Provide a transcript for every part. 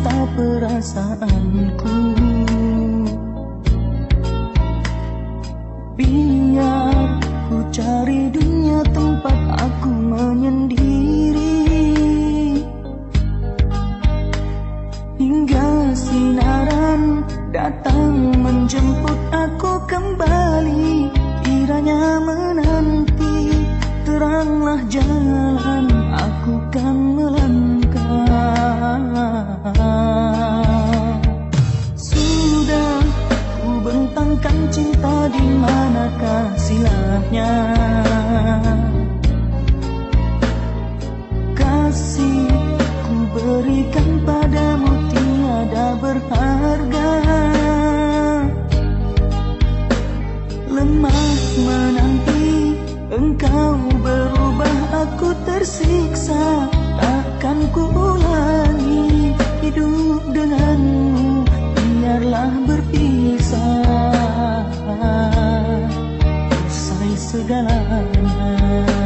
cinta perasaanku. Biar ku cari dunia tempat aku menyendiri. Hingga sinaran datang menjemput aku kembali. Kiranya menanti teranglah jalan. silatnya Kasih ku berikan padamu tiada berharga. Lemah menanti engkau berubah aku tersiksa. Akan ku segalanya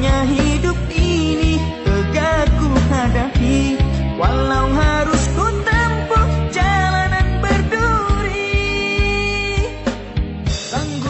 hanya hidup ini tegak ku hadapi Walau harus ku tempuh jalanan berduri. Sanggup